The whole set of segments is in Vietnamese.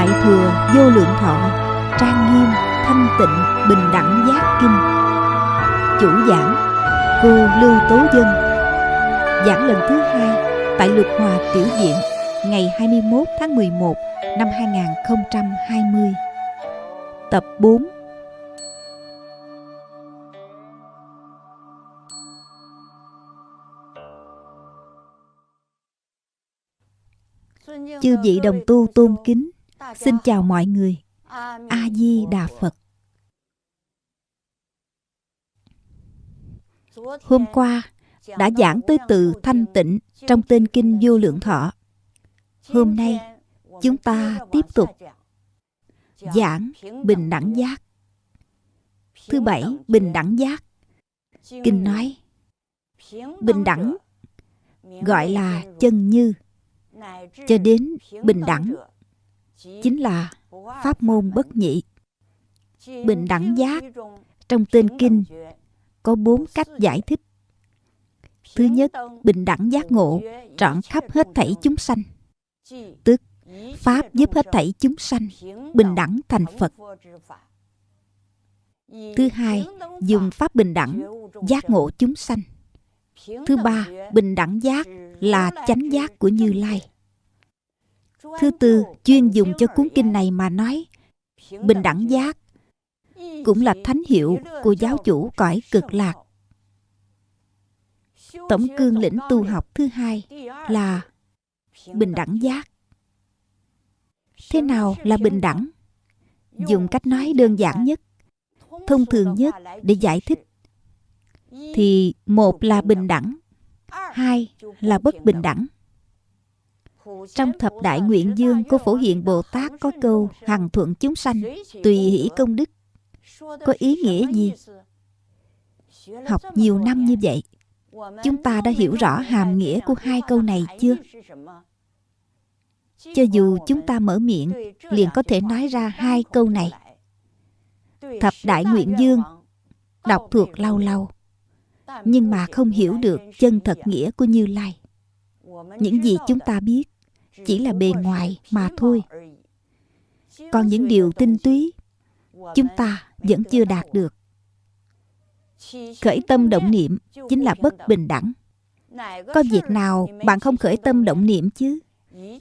Đại thừa vô lượng thọ Trang nghiêm, thanh tịnh, bình đẳng giác kinh. Chủ giảng Cô Lưu Tố Dân. Giảng lần thứ hai Tại Lục Hòa Tiểu Diện Ngày 21 tháng 11 năm 2020 Tập 4 Chư vị đồng tu tôn kính Xin chào mọi người A-di-đà Phật Hôm qua đã giảng tới từ thanh tịnh trong tên kinh vô lượng thọ. Hôm nay chúng ta tiếp tục giảng bình đẳng giác. Thứ bảy, bình đẳng giác. Kinh nói bình đẳng gọi là chân như cho đến bình đẳng chính là pháp môn bất nhị. Bình đẳng giác, trong tên kinh, có bốn cách giải thích. Thứ nhất, bình đẳng giác ngộ, trọn khắp hết thảy chúng sanh. Tức, pháp giúp hết thảy chúng sanh bình đẳng thành phật. Thứ hai, dùng pháp bình đẳng, giác ngộ chúng sanh. Thứ ba, bình đẳng giác là chánh giác của như lai thứ tư, chuyên dùng cho cuốn kinh này mà nói, bình đẳng giác, cũng là thánh hiệu của giáo chủ cõi cực lạc. Tổng cương lĩnh tu học thứ hai là bình đẳng giác. Thế nào là bình đẳng? Dùng cách nói đơn giản nhất, thông thường nhất để giải thích, thì một là bình đẳng, hai là bất bình đẳng trong thập đại nguyện dương của phổ hiện bồ tát có câu, hằng thuận chúng sanh, tùy hỷ công đức. Có ý nghĩa gì? Học nhiều năm như vậy, chúng ta đã hiểu rõ hàm nghĩa của hai câu này chưa? Cho dù chúng ta mở miệng, liền có thể nói ra hai câu này. Thập đại nguyện dương, đọc thuộc lâu lâu, nhưng mà không hiểu được chân thật nghĩa của như lai. Những gì chúng ta biết chỉ là bề ngoài mà thôi. Còn những điều tinh túy chúng ta vẫn chưa đạt được. Khởi tâm động niệm chính là bất bình đẳng. Có việc nào bạn không khởi tâm động niệm chứ?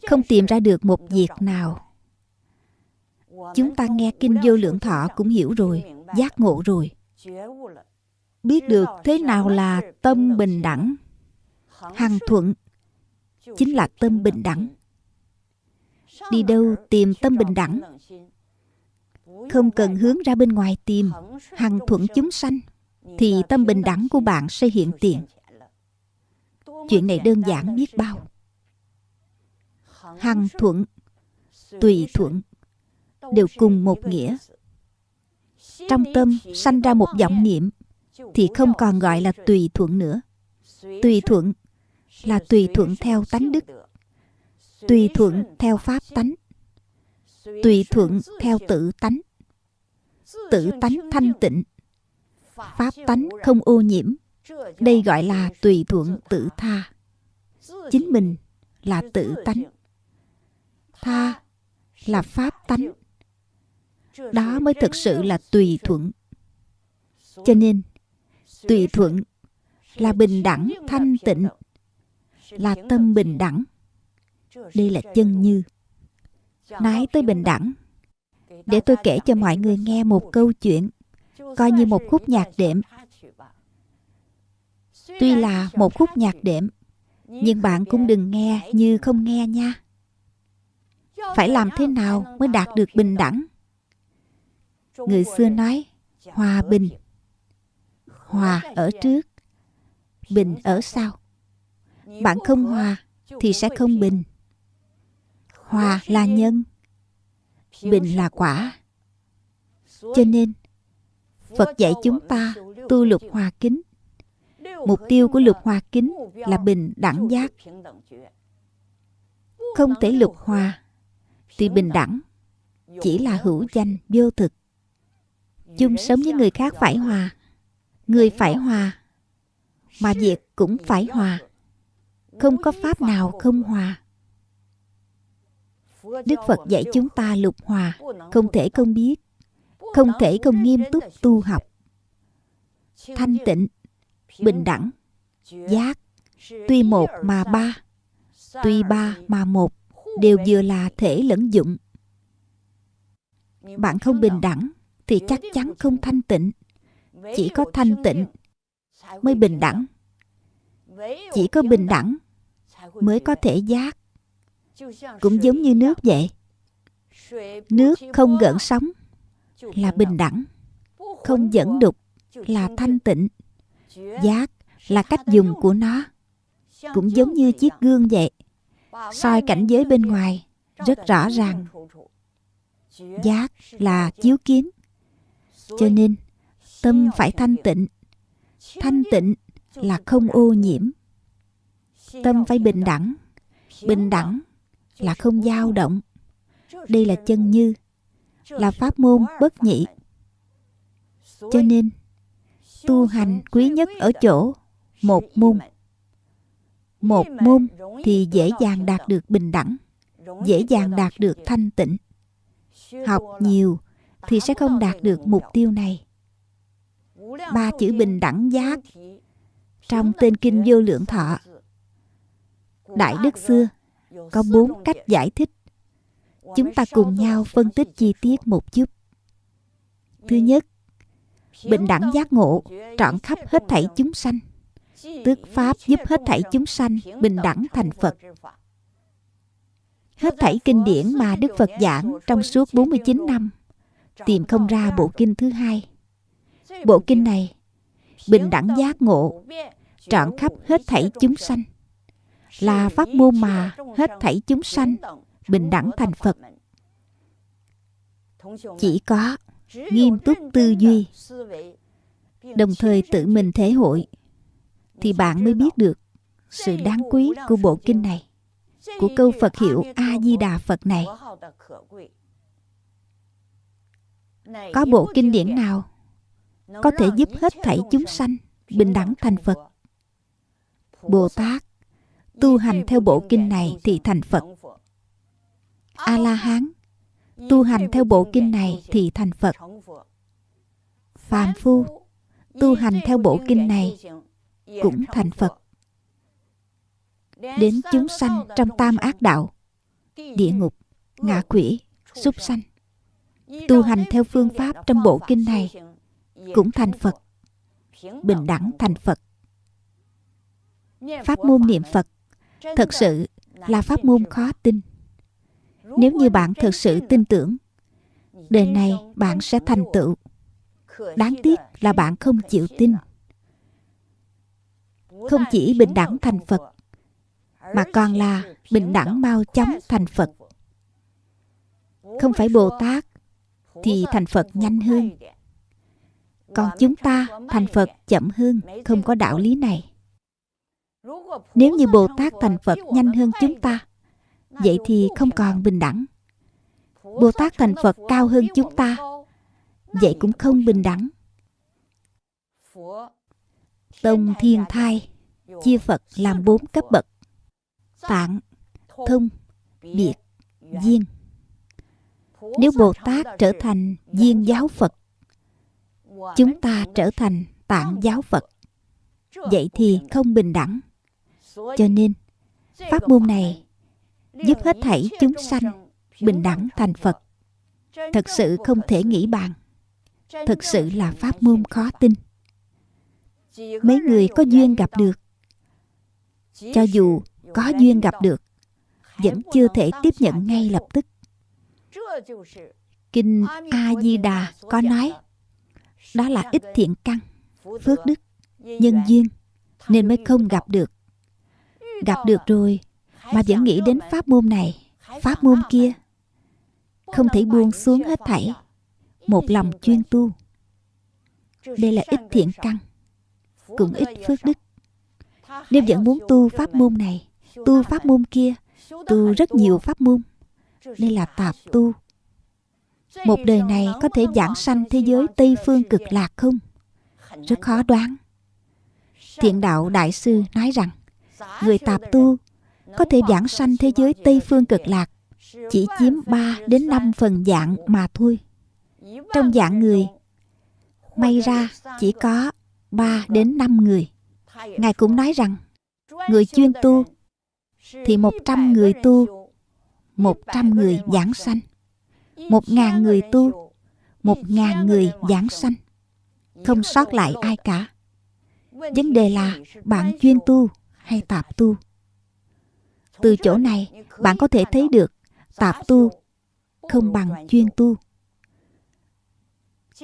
Không tìm ra được một việc nào. Chúng ta nghe kinh vô lượng thọ cũng hiểu rồi giác ngộ rồi. Biết được thế nào là tâm bình đẳng? Hằng thuận chính là tâm bình đẳng đi đâu tìm tâm bình đẳng? Không cần hướng ra bên ngoài tìm, hằng thuận chúng sanh, thì tâm bình đẳng của bạn sẽ hiện tiền. Chuyện này đơn giản biết bao. Hằng thuận, tùy thuận, đều cùng một nghĩa. Trong tâm sanh ra một vọng niệm, thì không còn gọi là tùy thuận nữa. Tùy thuận là tùy thuận theo tánh đức tùy thuận theo pháp tánh. Tùy thuận theo tự tánh. Tự tánh thanh tịnh. Pháp tánh không ô nhiễm. Đây gọi là tùy thuận tự tha. Chính mình là tự tánh. Tha là pháp tánh. Đó mới thực sự là tùy thuận. Cho nên, tùy thuận là bình đẳng thanh tịnh, là tâm bình đẳng đây là chân như. Nói tới bình đẳng. Để tôi kể cho mọi người nghe một câu chuyện, coi như một khúc nhạc đệm. Tuy là một khúc nhạc đệm, nhưng bạn cũng đừng nghe như không nghe nha. Phải làm thế nào mới đạt được bình đẳng? Người xưa nói, hòa bình. Hòa ở trước, bình ở sau. Bạn không hòa thì sẽ không bình hòa là nhân. Bình là quả. Cho nên, phật dạy chúng ta tu lục hòa kính. Mục tiêu của lục hòa kính là bình đẳng giác. Không thể lục hòa, thì bình đẳng chỉ là hữu danh vô thực. Chung sống với người khác phải hòa. Người phải hòa, mà việc cũng phải hòa. Không có pháp nào không hòa đức phật dạy chúng ta lục hòa, không thể không biết, không thể không nghiêm túc tu học. Thanh tịnh, bình đẳng, giác, tuy một mà ba, tuy ba mà một, đều vừa là thể lẫn dụng. Bạn không bình đẳng thì chắc chắn không thanh tịnh. Chỉ có thanh tịnh mới bình đẳng. Chỉ có bình đẳng mới có thể giác cũng giống như nước vậy. Nước không gợn sóng, là bình đẳng. Không dẫn đục, là thanh tịnh. Giác là cách dùng của nó. Cũng giống như chiếc gương vậy. Soi cảnh giới bên ngoài, rất rõ ràng. Giác là chiếu kiến. Cho nên, tâm phải thanh tịnh. Thanh tịnh là không ô nhiễm. Tâm phải bình đẳng. Bình đẳng là không dao động. Đây là chân như, là pháp môn bất nhị. Cho nên, tu hành quý nhất ở chỗ một môn. Một môn thì dễ dàng đạt được bình đẳng, dễ dàng đạt được thanh tịnh. Học nhiều thì sẽ không đạt được mục tiêu này. Ba chữ bình đẳng giác trong tên kinh vô lượng thọ. Đại đức xưa có bốn cách giải thích. Chúng ta cùng nhau phân tích chi tiết một chút. Thứ nhất, bình đẳng giác ngộ trọn khắp hết thảy chúng sanh. Tước pháp giúp hết thảy chúng sanh bình đẳng thành phật. Hết thảy kinh điển mà đức phật giảng trong suốt 49 năm, tìm không ra bộ kinh thứ hai. Bộ kinh này, bình đẳng giác ngộ trọn khắp hết thảy chúng sanh là pháp môn mà hết thảy chúng sanh bình đẳng thành phật. Chỉ có nghiêm túc tư duy, đồng thời tự mình thể hội, thì bạn mới biết được sự đáng quý của bộ kinh này, của câu phật hiệu a di đà phật này. Có bộ kinh điển nào có thể giúp hết thảy chúng sanh bình đẳng thành phật? Bồ tát tu hành theo bộ kinh này thì thành phật. A la hán tu hành theo bộ kinh này thì thành phật. Phàm phu. Tu hành theo bộ kinh này cũng thành phật. Đến chúng sanh trong tam ác đạo. Địa ngục, ngạ quỷ, súc sanh. Tu hành theo phương pháp trong bộ kinh này cũng thành phật. Bình đẳng thành phật. Pháp môn niệm phật thật sự là pháp môn khó tin. nếu như bạn thực sự tin tưởng đời này bạn sẽ thành tựu. đáng tiếc là bạn không chịu tin. không chỉ bình đẳng thành phật mà còn là bình đẳng mau chóng thành phật. Không phải bồ tát thì thành phật nhanh hơn. còn chúng ta thành phật chậm hơn không có đạo lý này nếu như bồ tát thành phật nhanh hơn chúng ta, vậy thì không còn bình đẳng. Bồ tát thành phật cao hơn chúng ta, vậy cũng không bình đẳng. Tông thiên thai chia phật làm bốn cấp bậc. Tạng, thông, biệt viên nếu bồ tát trở thành viên giáo phật, chúng ta trở thành tạng giáo phật, vậy thì không bình đẳng cho nên, pháp môn này giúp hết thảy chúng sanh bình đẳng thành phật. Thật sự không thể nghĩ bàn. Thật sự là pháp môn khó tin. Mấy người có duyên gặp được. Cho dù có duyên gặp được, vẫn chưa thể tiếp nhận ngay lập tức. Kinh a di đà có nói, đó là ít thiện căn, phước đức, nhân duyên, nên mới không gặp được gặp được rồi, mà vẫn nghĩ đến pháp môn này, pháp môn kia. Không thể buông xuống hết thảy, một lòng chuyên tu. Đây là ít thiện căn, cũng ít phước đức. Nếu vẫn muốn tu pháp môn này, tu pháp môn kia, tu rất nhiều pháp môn, đây là tạp tu. Một đời này có thể giảng sanh thế giới tây phương cực lạc không? Rất khó đoán. Thiện đạo đại sư nói rằng người tạp tu có thể giảng sanh thế giới tây phương cực lạc chỉ chiếm 3 đến 5 phần dạng mà thôi. Trong dạng người, may ra chỉ có 3 đến 5 người. Ngài cũng nói rằng, người chuyên tu thì 100 người tu, 100 người giảng sanh. 1.000 người tu, 1.000 người giảng sanh. Không sót lại ai cả. Vấn đề là bạn chuyên tu hay tạp tu. Từ chỗ này, bạn có thể thấy được tạp tu không bằng chuyên tu.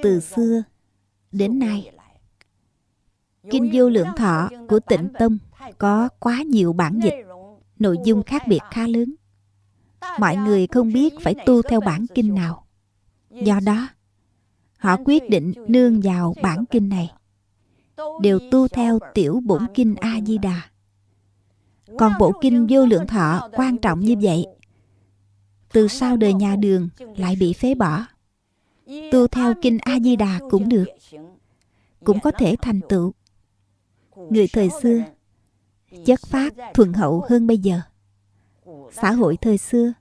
Từ xưa đến nay, Kinh Vô Lượng Thọ của Tịnh Tông có quá nhiều bản dịch, nội dung khác biệt khá lớn. Mọi người không biết phải tu theo bản kinh nào. Do đó, họ quyết định nương vào bản kinh này. Đều tu theo tiểu bổn kinh A-di-đà. Còn bộ kinh vô lượng thọ quan trọng như vậy. Từ sau đời nhà đường lại bị phế bỏ. Tu theo kinh a di đà cũng được. Cũng có thể thành tựu. Người thời xưa, chất phát thuần hậu hơn bây giờ. Xã hội thời xưa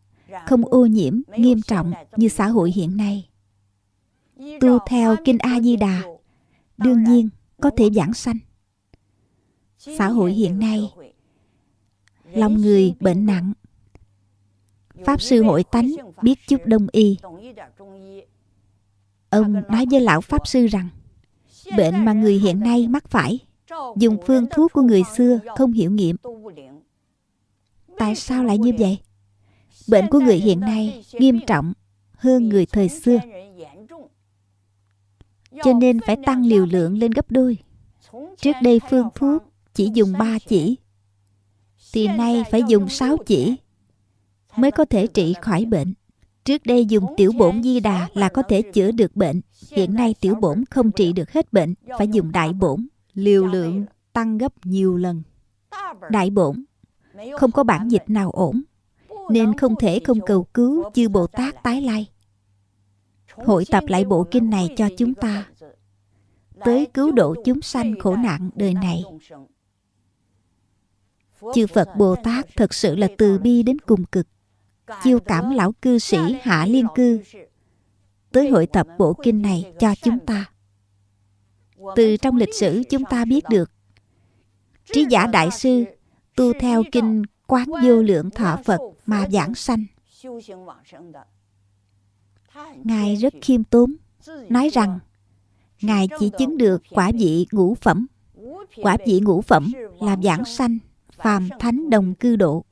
không ô nhiễm, nghiêm trọng như xã hội hiện nay. Tu theo kinh a di đà đương nhiên có thể giảng sanh. Xã hội hiện nay lòng người bệnh nặng. Pháp sư hội tánh biết chút đông y. Ông nói với lão pháp sư rằng, bệnh mà người hiện nay mắc phải, dùng phương thuốc của người xưa không hiểu nghiệm. Tại sao lại như vậy? Bệnh của người hiện nay nghiêm trọng hơn người thời xưa. Cho nên phải tăng liều lượng lên gấp đôi. Trước đây phương thuốc chỉ dùng ba chỉ thì nay phải dùng 6 chỉ mới có thể trị khỏi bệnh. Trước đây dùng tiểu bổn di đà là có thể chữa được bệnh. Hiện nay tiểu bổn không trị được hết bệnh, phải dùng đại bổn. Liều lượng tăng gấp nhiều lần. Đại bổn không có bản dịch nào ổn, nên không thể không cầu cứu chư Bồ Tát tái lai. Hội tập lại bộ kinh này cho chúng ta, tới cứu độ chúng sanh khổ nạn đời này. Chư Phật Bồ Tát thật sự là từ bi đến cùng cực chiêu cảm lão cư sĩ Hạ Liên Cư tới hội tập bộ kinh này cho chúng ta. Từ trong lịch sử chúng ta biết được Trí giả Đại Sư tu theo kinh Quán Vô Lượng Thọ Phật mà giảng sanh. Ngài rất khiêm tốn, nói rằng Ngài chỉ chứng được quả vị ngũ phẩm. Quả vị ngũ phẩm là giảng sanh, phàm thánh đồng cư độ.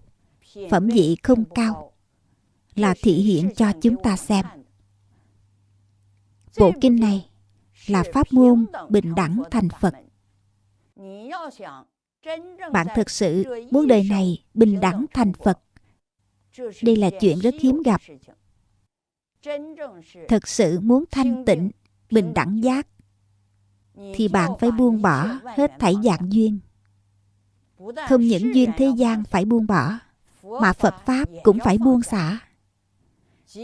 Phẩm vị không cao là thị hiện cho chúng ta xem. Bộ kinh này là pháp môn bình đẳng thành Phật. Bạn thực sự muốn đời này bình đẳng thành Phật. Đây là chuyện rất hiếm gặp. Thực sự muốn thanh tịnh, bình đẳng giác, thì bạn phải buông bỏ hết thảy dạng duyên. Không những duyên thế gian phải buông bỏ, mà Phật Pháp cũng phải buông xả.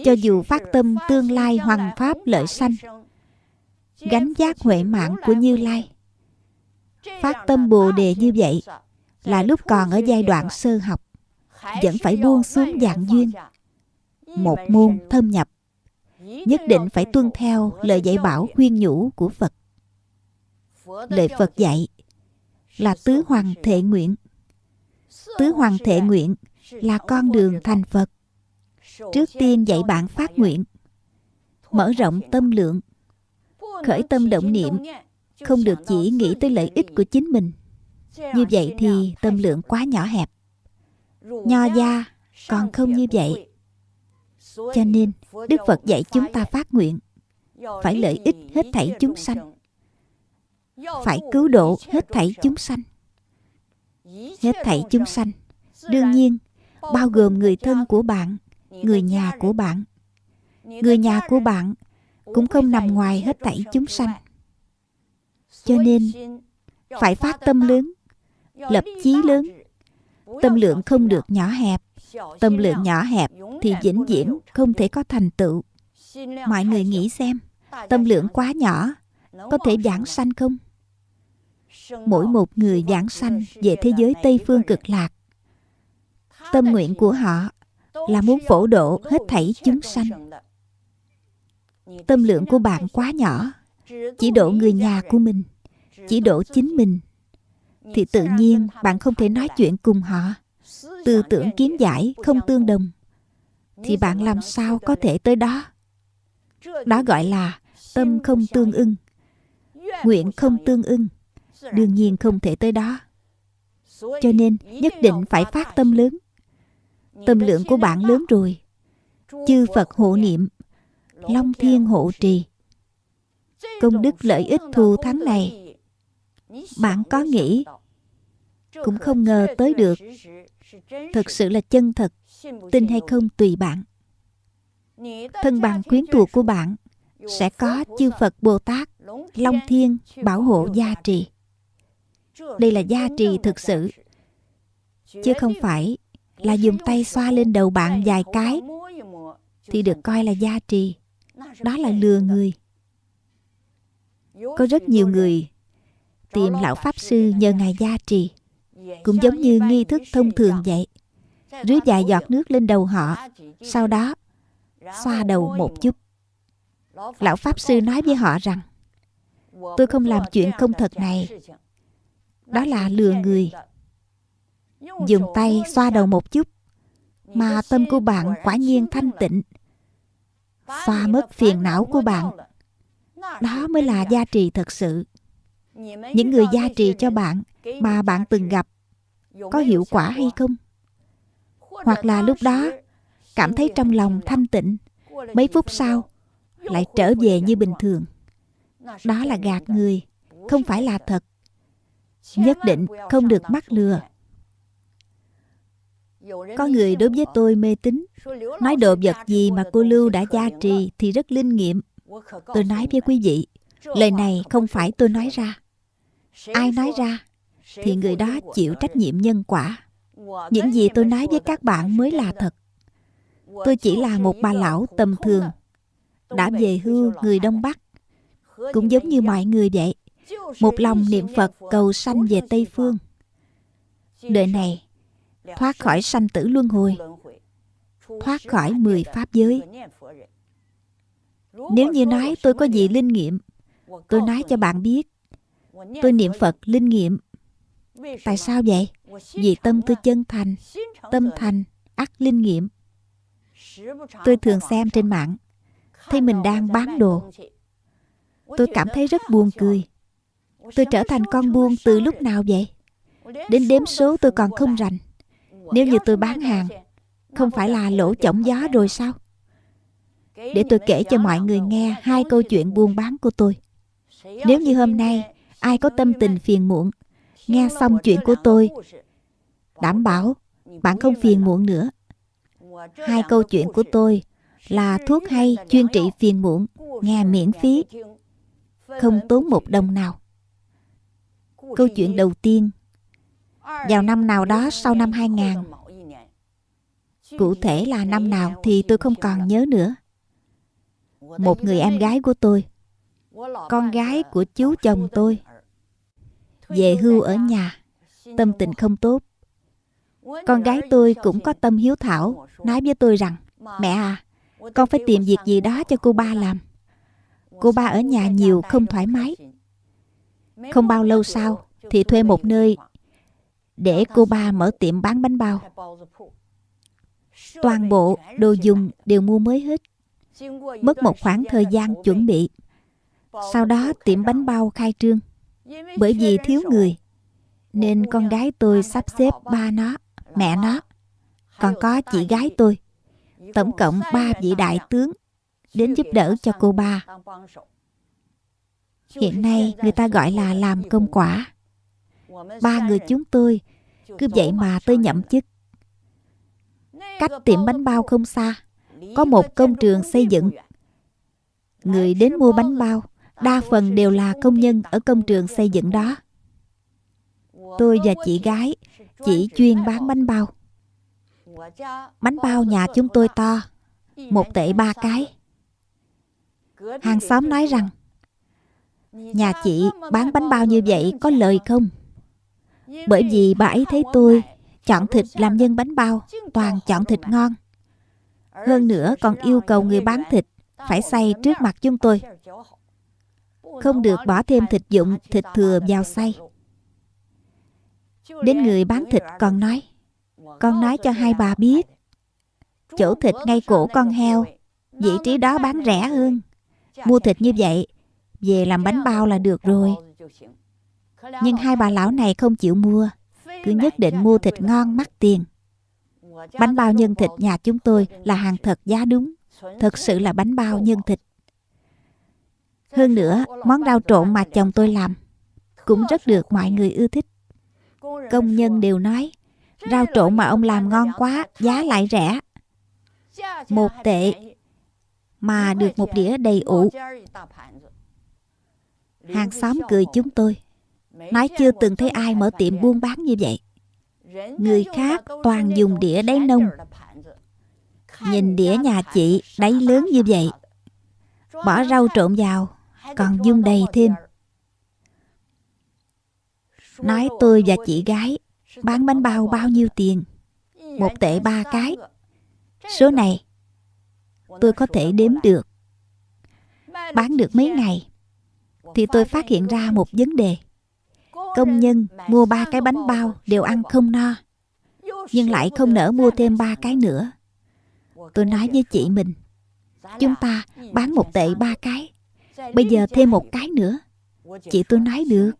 Cho dù phát tâm tương lai hoàng pháp lợi sanh gánh giác huệ mạng của như lai phát tâm bồ đề như vậy là lúc còn ở giai đoạn sơ học vẫn phải buông xuống dạng duyên một môn thâm nhập nhất định phải tuân theo lời dạy bảo khuyên nhủ của phật. Lời phật dạy là tứ hoàng thệ nguyện. Tứ hoàng thệ nguyện là con đường thành phật. Trước tiên dạy bạn phát nguyện, mở rộng tâm lượng, khởi tâm động niệm, không được chỉ nghĩ tới lợi ích của chính mình. Như vậy thì tâm lượng quá nhỏ hẹp. Nho gia còn không như vậy. Cho nên đức phật dạy chúng ta phát nguyện, phải lợi ích hết thảy chúng sanh phải cứu độ hết thảy chúng sanh. Hết thảy chúng sanh, đương nhiên, bao gồm người thân của bạn, người nhà của bạn. Người nhà của bạn cũng không nằm ngoài hết thảy chúng sanh. Cho nên, phải phát tâm lớn, lập chí lớn. Tâm lượng không được nhỏ hẹp, tâm lượng nhỏ hẹp thì vĩnh viễn không thể có thành tựu. Mọi người nghĩ xem, tâm lượng quá nhỏ, có thể giảng sanh không? Mỗi một người giảng sanh về thế giới tây phương cực lạc. Tâm nguyện của họ là muốn phổ độ hết thảy chúng sanh. Tâm lượng của bạn quá nhỏ. Chỉ độ người nhà của mình, chỉ độ chính mình, thì tự nhiên bạn không thể nói chuyện cùng họ. Tư tưởng kiến giải không tương đồng, thì bạn làm sao có thể tới đó? Đó gọi là tâm không tương ưng, nguyện không tương ưng đương nhiên không thể tới đó. Cho nên nhất định phải phát tâm lớn. Tâm lượng của bạn lớn rồi. Chư phật hộ niệm, long thiên hộ trì. Công đức lợi ích thù thắng này, bạn có nghĩ cũng không ngờ tới được. Thực sự là chân thật, tin hay không tùy bạn. Thân bằng quyến thuộc của bạn sẽ có chư phật bồ tát, long thiên bảo hộ gia trì đây là gia trì thực sự. Chứ không phải là dùng tay xoa lên đầu bạn vài cái thì được coi là gia trì. Đó là lừa người. Có rất nhiều người tìm lão pháp sư nhờ ngài gia trì. Cũng giống như nghi thức thông thường vậy. Rưới vài giọt nước lên đầu họ, sau đó xoa đầu một chút. Lão pháp sư nói với họ rằng, tôi không làm chuyện không thật này đó là lừa người. Dùng tay xoa đầu một chút, mà tâm của bạn quả nhiên thanh tịnh. Xoa mất phiền não của bạn. Đó mới là gia trì thật sự. Những người gia trì cho bạn mà bạn từng gặp, có hiệu quả hay không? Hoặc là lúc đó, cảm thấy trong lòng thanh tịnh, mấy phút sau lại trở về như bình thường. Đó là gạt người, không phải là thật nhất định không được mắc lừa. Có người đối với tôi mê tín. Nói đồ vật gì mà cô lưu đã gia trì thì rất linh nghiệm. Tôi nói với quý vị, lời này không phải tôi nói ra. Ai nói ra thì người đó chịu trách nhiệm nhân quả. Những gì tôi nói với các bạn mới là thật. Tôi chỉ là một bà lão tầm thường, đã về hưu người đông bắc. Cũng giống như mọi người vậy một lòng niệm phật cầu sanh về tây phương. Đời này, thoát khỏi sanh tử luân hồi, thoát khỏi mười pháp giới. Nếu như nói tôi có gì linh nghiệm, tôi nói cho bạn biết. Tôi niệm phật linh nghiệm. Tại sao vậy? Vì tâm tôi chân thành, tâm thành ắt linh nghiệm. Tôi thường xem trên mạng, thấy mình đang bán đồ. Tôi cảm thấy rất buồn cười tôi trở thành con buôn từ lúc nào vậy? Đến đếm số tôi còn không rành. Nếu như tôi bán hàng, không phải là lỗ chổng gió rồi sao? Để tôi kể cho mọi người nghe hai câu chuyện buôn bán của tôi. Nếu như hôm nay ai có tâm tình phiền muộn, nghe xong chuyện của tôi, đảm bảo bạn không phiền muộn nữa. Hai câu chuyện của tôi là thuốc hay chuyên trị phiền muộn, nghe miễn phí, không tốn một đồng nào câu chuyện đầu tiên. Vào năm nào đó sau năm 2000 cụ thể là năm nào thì tôi không còn nhớ nữa. Một người em gái của tôi, con gái của chú chồng tôi, về hưu ở nhà, tâm tình không tốt. Con gái tôi cũng có tâm hiếu thảo, nói với tôi rằng, mẹ à con phải tìm việc gì đó cho cô ba làm. Cô ba ở nhà nhiều không thoải mái không bao lâu sau, thì thuê một nơi để cô ba mở tiệm bán bánh bao. Toàn bộ đồ dùng đều mua mới hết. Mất một khoảng thời gian chuẩn bị. Sau đó tiệm bánh bao khai trương. Bởi vì thiếu người, nên con gái tôi sắp xếp ba nó, mẹ nó. Còn có chị gái tôi. Tổng cộng ba vị đại tướng đến giúp đỡ cho cô ba hiện nay người ta gọi là làm công quả. Ba người chúng tôi cứ vậy mà tôi nhậm chức. Cách tiệm bánh bao không xa, có một công trường xây dựng. Người đến mua bánh bao, đa phần đều là công nhân ở công trường xây dựng đó. Tôi và chị gái chỉ chuyên bán bánh bao. Bánh bao nhà chúng tôi to, một tệ ba cái. Hàng xóm nói rằng nhà chị bán bánh bao như vậy có lời không bởi vì bà ấy thấy tôi chọn thịt làm nhân bánh bao toàn chọn thịt ngon Hơn nữa còn yêu cầu người bán thịt phải xay trước mặt chúng tôi. Không được bỏ thêm thịt dụng, thịt thừa vào xay. Đến người bán thịt còn nói Con nói cho hai bà biết Chỗ thịt ngay cổ con heo Vị trí đó bán rẻ hơn Mua thịt như vậy về làm bánh bao là được rồi. Nhưng hai bà lão này không chịu mua. Cứ nhất định mua thịt ngon mắc tiền. Bánh bao nhân thịt nhà chúng tôi là hàng thật giá đúng. Thật sự là bánh bao nhân thịt. Hơn nữa, món rau trộn mà chồng tôi làm Cũng rất được mọi người ưa thích. Công nhân đều nói Rau trộn mà ông làm ngon quá Giá lại rẻ. Một tệ Mà được một đĩa đầy ủ. Hàng xóm cười chúng tôi. Nói chưa từng thấy ai mở tiệm buôn bán như vậy. Người khác toàn dùng đĩa đáy nông. Nhìn đĩa nhà chị đáy lớn như vậy. Bỏ rau trộn vào, Còn dung đầy thêm. Nói tôi và chị gái, Bán bánh bao bao nhiêu tiền? Một tệ ba cái. Số này, Tôi có thể đếm được. Bán được mấy ngày? Thì tôi phát hiện ra một vấn đề. Công nhân mua ba cái bánh bao Đều ăn không no, Nhưng lại không nỡ mua thêm ba cái nữa. Tôi nói với chị mình, Chúng ta bán một tệ ba cái, Bây giờ thêm một cái nữa. Chị tôi nói, được.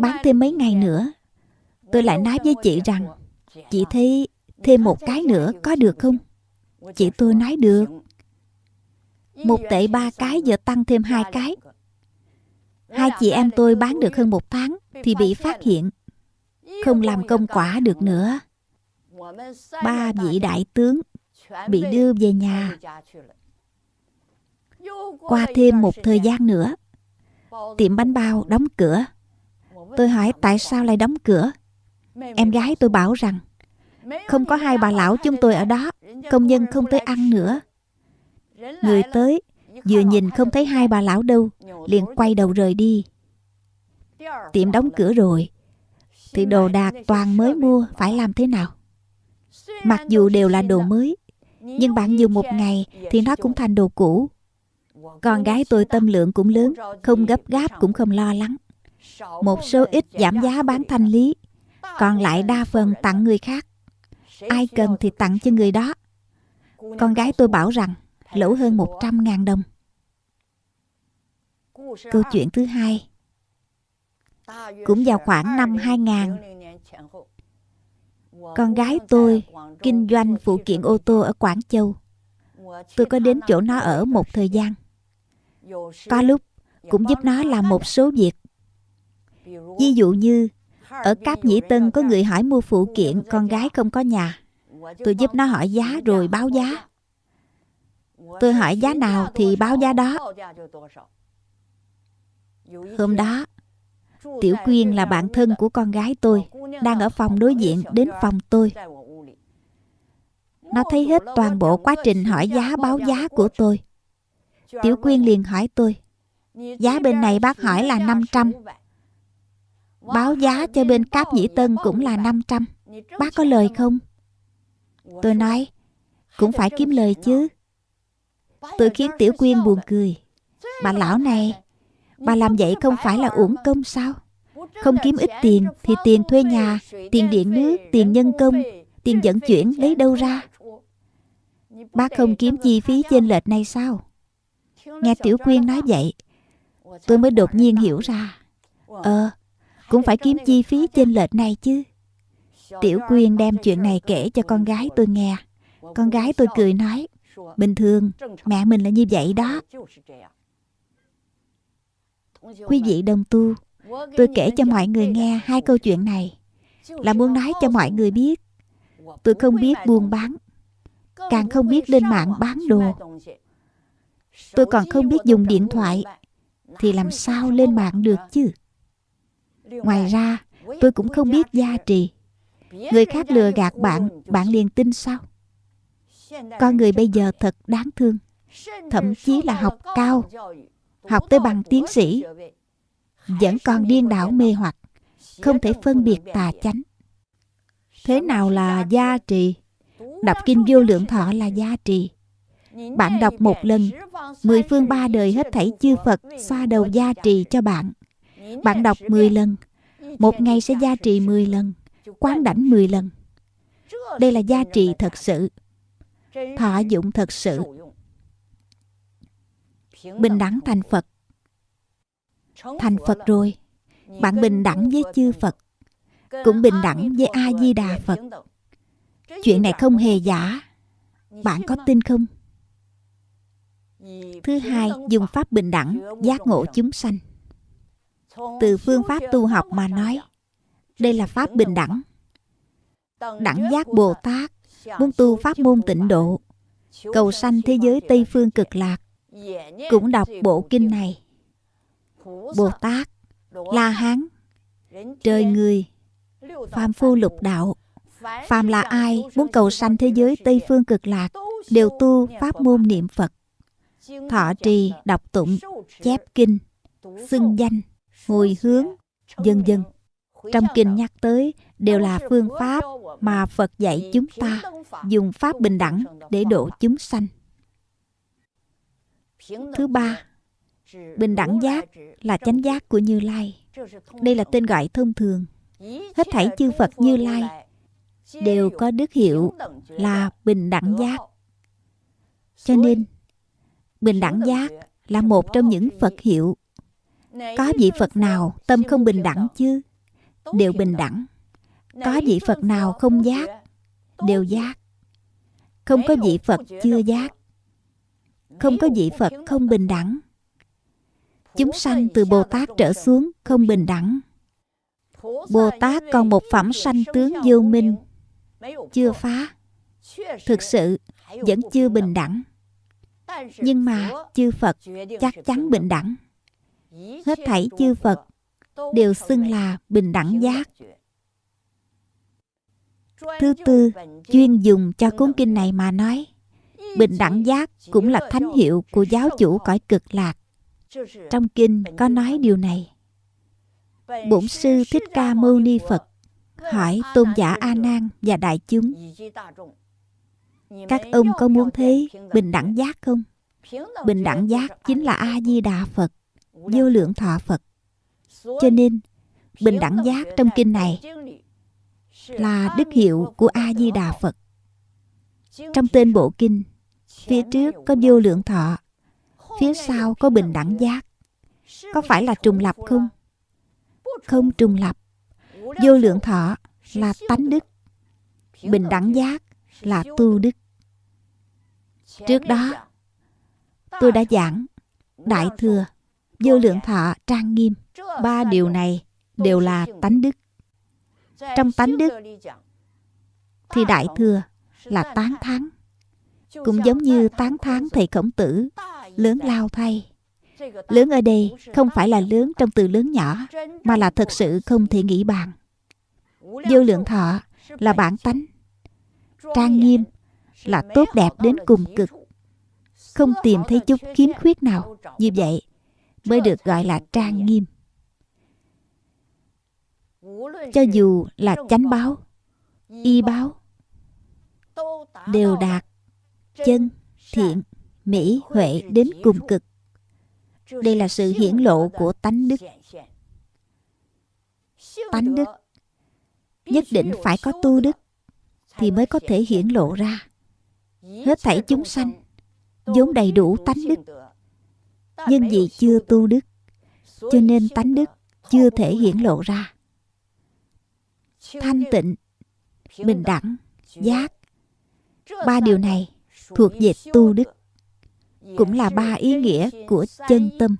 Bán thêm mấy ngày nữa, Tôi lại nói với chị rằng, Chị thấy thêm một cái nữa có được không? Chị tôi nói, được. Một tệ ba cái giờ tăng thêm hai cái. Hai chị em tôi bán được hơn một tháng Thì bị phát hiện. Không làm công quả được nữa. Ba vị đại tướng Bị đưa về nhà. Qua thêm một thời gian nữa, Tiệm bánh bao đóng cửa. Tôi hỏi, tại sao lại đóng cửa? Em gái tôi bảo rằng, Không có hai bà lão chúng tôi ở đó, Công nhân không tới ăn nữa. Người tới Vừa nhìn không thấy hai bà lão đâu Liền quay đầu rời đi. Tiệm đóng cửa rồi. Thì đồ đạc toàn mới mua Phải làm thế nào? Mặc dù đều là đồ mới Nhưng bạn dùng một ngày Thì nó cũng thành đồ cũ. Con gái tôi tâm lượng cũng lớn Không gấp gáp cũng không lo lắng. Một số ít giảm giá bán thanh lý còn lại đa phần tặng người khác. Ai cần thì tặng cho người đó. Con gái tôi bảo rằng lỗ hơn 100 ngàn đồng. Câu chuyện thứ hai. Cũng vào khoảng năm 2000 con gái tôi kinh doanh phụ kiện ô tô ở Quảng Châu. Tôi có đến chỗ nó ở một thời gian. Có lúc cũng giúp nó làm một số việc. Ví dụ như ở Cáp Nhĩ Tân có người hỏi mua phụ kiện con gái không có nhà. Tôi giúp nó hỏi giá rồi báo giá. Tôi hỏi giá nào thì báo giá đó. Hôm đó, Tiểu Quyên là bạn thân của con gái tôi, đang ở phòng đối diện đến phòng tôi. Nó thấy hết toàn bộ quá trình hỏi giá báo giá của tôi. Tiểu Quyên liền hỏi tôi, giá bên này bác hỏi là 500, Báo giá cho bên Cáp Nhĩ Tân cũng là 500 Bác có lời không? Tôi nói Cũng phải kiếm lời chứ Tôi khiến Tiểu Quyên buồn cười Bà lão này, Bà làm vậy không phải là uổng công sao? Không kiếm ít tiền Thì tiền thuê nhà, Tiền điện nước, Tiền nhân công, Tiền vận chuyển lấy đâu ra? Bác không kiếm chi phí trên lệch này sao? Nghe Tiểu Quyên nói vậy, Tôi mới đột nhiên hiểu ra Ờ cũng phải kiếm chi phí trên lệch này chứ Tiểu Quyên đem chuyện này kể cho con gái tôi nghe Con gái tôi cười nói Bình thường mẹ mình là như vậy đó。Quý vị đồng tu Tôi kể cho mọi người nghe hai câu chuyện này。Là muốn nói cho mọi người biết Tôi không biết buôn bán Càng không biết lên mạng bán đồ。Tôi còn không biết dùng điện thoại Thì làm sao lên mạng được chứ？Ngoài ra, tôi cũng không biết gia trì. Người khác lừa gạt bạn, bạn liền tin sao? Con người bây giờ thật đáng thương. Thậm chí là học cao, học tới bằng tiến sĩ, vẫn còn điên đảo mê hoặc, không thể phân biệt tà chánh. Thế nào là gia trì? Đọc kinh vô lượng thọ là gia trì Bạn đọc một lần Mười phương ba đời hết thảy chư Phật Xoa đầu gia trì cho bạn Bạn đọc mười lần Một ngày sẽ gia trì mười lần Quán đảnh mười lần Đây là gia trì thật sự Thọ dụng thật sự Bình đẳng thành Phật Thành Phật rồi Bạn bình đẳng với chư Phật Cũng bình đẳng với A-di-đà Phật Chuyện này không hề giả Bạn có tin không? Thứ hai, dùng pháp bình đẳng giác ngộ chúng sanh. Từ phương pháp tu học mà nói, đây là pháp bình đẳng. Đẳng giác Bồ Tát muốn tu pháp môn tịnh độ, cầu sanh thế giới Tây phương cực lạc, cũng đọc bộ kinh này. Bồ Tát, La Hán, trời người, phàm phu lục đạo, phàm là ai muốn cầu sanh thế giới Tây phương cực lạc đều tu pháp môn niệm Phật thọ trì đọc tụng chép kinh xưng danh hồi hướng dân dân trong kinh nhắc tới đều là phương pháp mà phật dạy chúng ta, dùng pháp bình đẳng để độ chúng sanh thứ ba, bình đẳng giác là chánh giác của như lai đây là tên gọi thông thường hết thảy chư phật như lai đều có đức hiệu là bình đẳng giác cho nên, Bình đẳng giác là một trong những Phật hiệu. Có vị Phật nào tâm không bình đẳng chứ? Đều bình đẳng. Có vị Phật nào không giác? Đều giác. Không có vị Phật chưa giác. Không có vị Phật không bình đẳng. Chúng sanh từ Bồ Tát trở xuống không bình đẳng. Bồ Tát còn một phẩm sanh tướng vô minh, chưa phá. Thực sự vẫn chưa bình đẳng nhưng mà chư Phật chắc chắn bình đẳng. Hết thảy chư Phật đều xưng là bình đẳng giác. Thứ tư, chuyên dùng cho cuốn kinh này mà nói, bình đẳng giác cũng là thánh hiệu của giáo chủ cõi cực lạc. Trong kinh có nói điều này. Bổn sư Thích Ca Mâu Ni Phật hỏi tôn giả A Nan và đại chúng các ông có muốn thế bình đẳng giác không? Bình đẳng giác chính là A-di-đà Phật, vô lượng thọ Phật. Cho nên, bình đẳng giác trong kinh này là đức hiệu của A-di-đà Phật. Trong tên bộ kinh, phía trước có vô lượng thọ, phía sau có bình đẳng giác. Có phải là trùng lập không? Không trùng lập. Vô lượng thọ là tánh đức. Bình đẳng giác là tu đức. Trước đó, tôi đã giảng Đại Thừa, Vô Lượng Thọ, Trang Nghiêm. Ba điều này đều là tánh đức. Trong tánh đức, thì Đại Thừa là tán thán. Cũng giống như tán thán thầy khổng tử, lớn lao thay. Lớn ở đây không phải là lớn trong từ lớn nhỏ, mà là thật sự không thể nghĩ bàn. Vô lượng thọ là bản tánh. Trang nghiêm là tốt đẹp đến cùng cực không tìm thấy chút khiếm khuyết nào như vậy mới được gọi là trang nghiêm cho dù là chánh báo y báo đều đạt chân thiện mỹ huệ đến cùng cực. Đây là sự hiển lộ của tánh đức. tánh đức nhất định phải có tu đức thì mới có thể hiển lộ ra. Hết thảy chúng sanh vốn đầy đủ tánh đức. nhưng vì chưa tu đức cho nên tánh đức chưa thể hiển lộ ra thanh tịnh, bình đẳng, giác. Ba điều này thuộc về tu đức, cũng là ba ý nghĩa của chân tâm.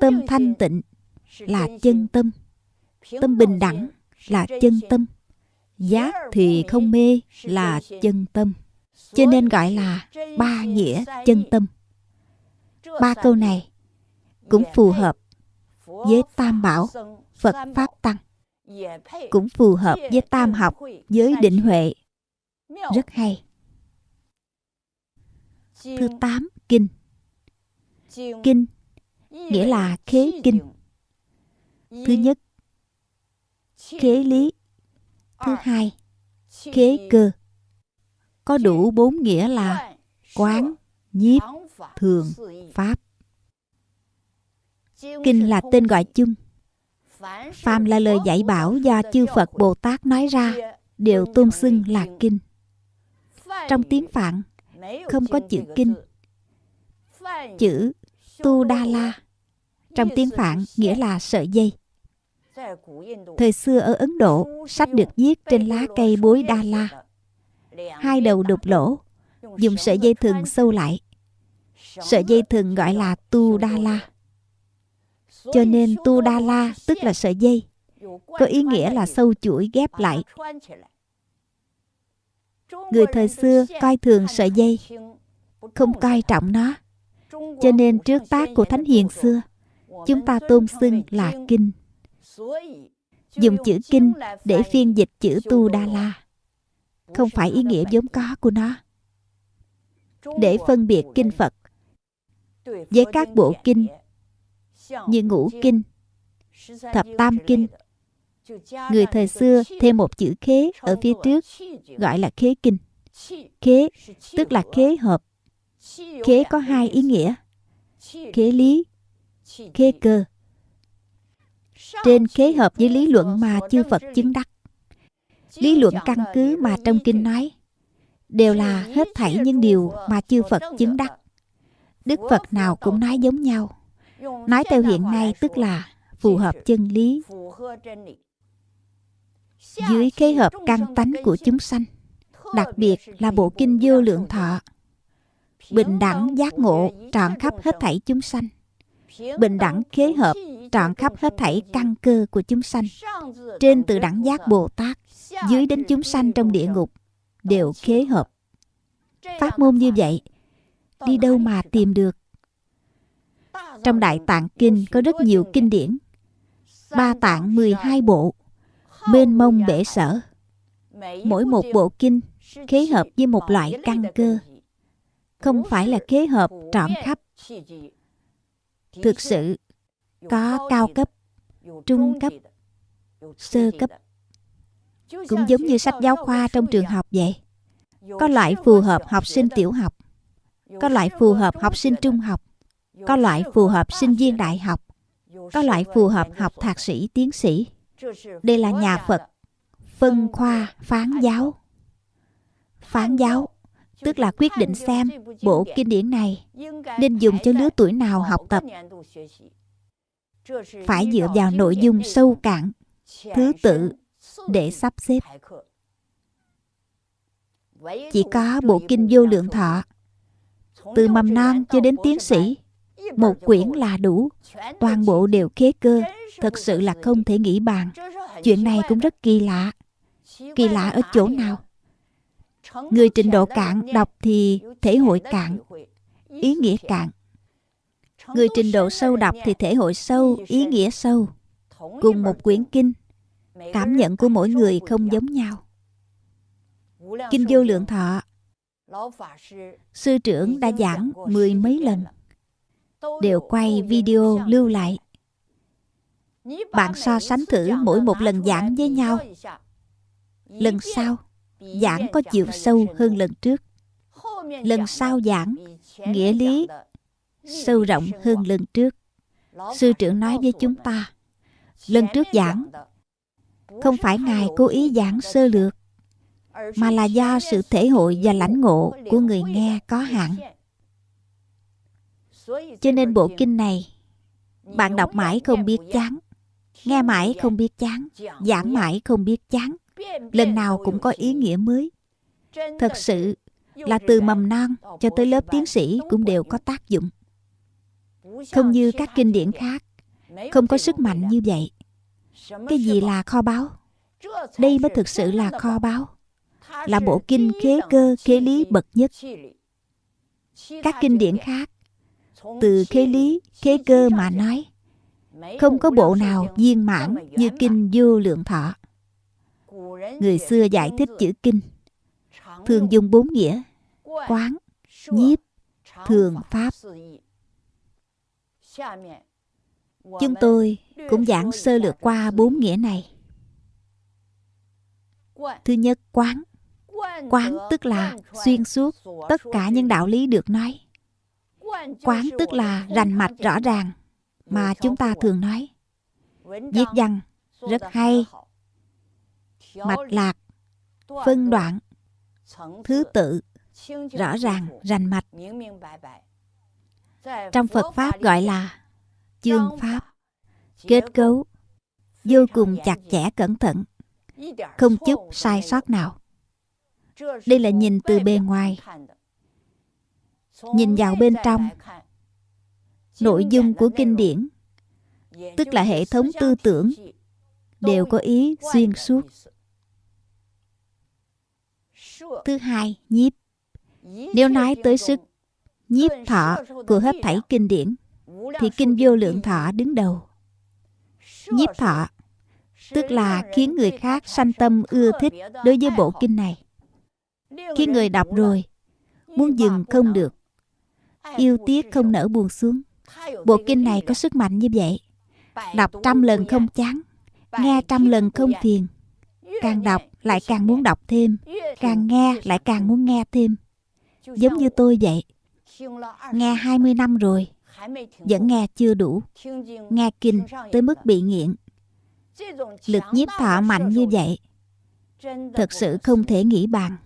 Tâm thanh tịnh là chân tâm tâm bình đẳng là chân tâm, giác thì không mê là chân tâm. Cho nên gọi là ba nghĩa chân tâm. Ba câu này cũng phù hợp với tam bảo phật pháp tăng cũng phù hợp với tam học với định huệ. Rất hay. Thứ tám kinh. Kinh nghĩa là khế kinh. Thứ nhất khế lý. Thứ hai khế cơ. Có đủ bốn nghĩa là quán, nhiếp, thường, pháp. Kinh là tên gọi chung. Phàm là lời dạy bảo do chư Phật Bồ Tát nói ra đều tôn xưng là kinh. Trong tiếng Phạn không có chữ kinh. Chữ Tu Đa La trong tiếng Phạn nghĩa là sợi dây. Thời xưa ở Ấn Độ, sách được viết trên lá cây bối Đa La. Hai đầu đục lỗ, dùng sợi dây thừng sâu lại. Sợi dây thừng gọi là Tu Đa La. Cho nên Tu Đa La tức là sợi dây, có ý nghĩa là sâu chuỗi ghép lại. Người thời xưa coi thường sợi dây, không coi trọng nó. Cho nên trước tác của Thánh Hiền xưa, chúng ta tôn xưng là kinh. Dùng chữ kinh để phiên dịch chữ Tu Đa La. Không phải ý nghĩa vốn có của nó. Để phân biệt kinh Phật với các bộ kinh như ngũ kinh, thập tam kinh. Người thời xưa thêm một chữ khế ở phía trước gọi là khế kinh. Khế tức là khế hợp. Khế có hai ý nghĩa. Khế lý, khế cơ. Trên khế hợp với lý luận mà chư Phật chứng đắc. Lý luận căn cứ mà trong kinh nói đều là hết thảy những điều mà chư Phật chứng đắc. Đức Phật nào cũng nói giống nhau. Nói theo hiện nay tức là phù hợp chân lý. Dưới khế hợp căn tánh của chúng sanh, đặc biệt là bộ kinh vô lượng thọ, bình đẳng giác ngộ trọn khắp hết thảy chúng sanh, bình đẳng khế hợp trọn khắp hết thảy căn cơ của chúng sanh, trên từ đẳng giác Bồ Tát, dưới đến chúng sanh trong địa ngục, đều khế hợp. Pháp môn như vậy, đi đâu mà tìm được? Trong Đại Tạng Kinh có rất nhiều kinh điển. Ba tạng 12 bộ, bên mông bể sở. Mỗi một bộ kinh khế hợp với một loại căn cơ. Không phải là khế hợp trọn khắp. Thực sự, có cao cấp, trung cấp, sơ cấp. Cũng giống như sách giáo khoa trong trường học vậy. Có loại phù hợp học sinh tiểu học, có loại phù hợp học sinh trung học, có loại phù hợp sinh viên đại học, có loại phù hợp học thạc sĩ, tiến sĩ. Đây là nhà Phật, phân khoa, phán giáo. Phán giáo tức là quyết định xem bộ kinh điển này nên dùng cho lứa tuổi nào học tập. Phải dựa vào nội dung sâu cạn, thứ tự để sắp xếp. Chỉ có bộ kinh vô lượng thọ, từ mầm non cho đến tiến sĩ một quyển là đủ. Toàn bộ đều khế cơ. Thật sự là không thể nghĩ bàn. Chuyện này cũng rất kỳ lạ. Kỳ lạ ở chỗ nào? Người trình độ cạn đọc thì thể hội cạn. Ý nghĩa cạn. Người trình độ sâu đọc thì thể hội sâu, ý nghĩa sâu. Cùng một quyển kinh. Cảm nhận của mỗi người không giống nhau. Kinh vô lượng thọ. Sư trưởng đã giảng mười mấy lần đều quay video lưu lại. Bạn so sánh thử mỗi một lần giảng với nhau. lần sau giảng có chiều sâu hơn lần trước. Lần sau giảng nghĩa lý sâu rộng hơn lần trước. Sư trưởng nói với chúng ta lần trước giảng không phải ngài cố ý giảng sơ lược mà là do sự thể hội và lãnh ngộ của người nghe có hạn cho nên bộ kinh này, bạn đọc mãi không biết chán, nghe mãi không biết chán, giảng mãi không biết chán, lần nào cũng có ý nghĩa mới. Thật sự là từ mầm non cho tới lớp tiến sĩ cũng đều có tác dụng. Không như các kinh điển khác, không có sức mạnh như vậy. Cái gì là kho báu? Đây mới thực sự là kho báu, là bộ kinh khế cơ, khế lý bậc nhất. Các kinh điển khác từ khế lý, khế cơ mà nói, không có bộ nào viên mãn như kinh vô lượng thọ. Người xưa giải thích chữ kinh, thường dùng bốn nghĩa, quán, nhiếp, thường pháp. Chúng tôi cũng giảng sơ lược qua bốn nghĩa này. Thứ nhất, quán. Quán tức là xuyên suốt tất cả những đạo lý được nói quán tức là rành mạch rõ ràng, mà chúng ta thường nói. Viết văn rất hay. Mạch lạc, phân đoạn, thứ tự, rõ ràng, rành mạch. Trong phật pháp gọi là chương pháp. Kết cấu vô cùng chặt chẽ cẩn thận, không chút sai sót nào. Đây là nhìn từ bề ngoài nhìn vào bên trong. Nội dung của kinh điển, tức là hệ thống tư tưởng, đều có ý xuyên suốt. Thứ hai, nhiếp. Nếu nói tới sức nhiếp thọ của hết thảy kinh điển, thì kinh vô lượng thọ đứng đầu. Nhiếp thọ, tức là khiến người khác sanh tâm ưa thích đối với bộ kinh này. Khi người đọc rồi, muốn dừng không được yêu tiếc không nở buồn xuống. Bộ kinh này có sức mạnh như vậy. Đọc trăm lần không chán, nghe trăm lần không phiền. Càng đọc lại càng muốn đọc thêm, càng nghe lại càng muốn nghe thêm. Giống như tôi vậy, nghe 20 năm rồi, vẫn nghe chưa đủ. Nghe kinh tới mức bị nghiện. Lực nhiếp thọ mạnh như vậy, thật sự không thể nghĩ bàn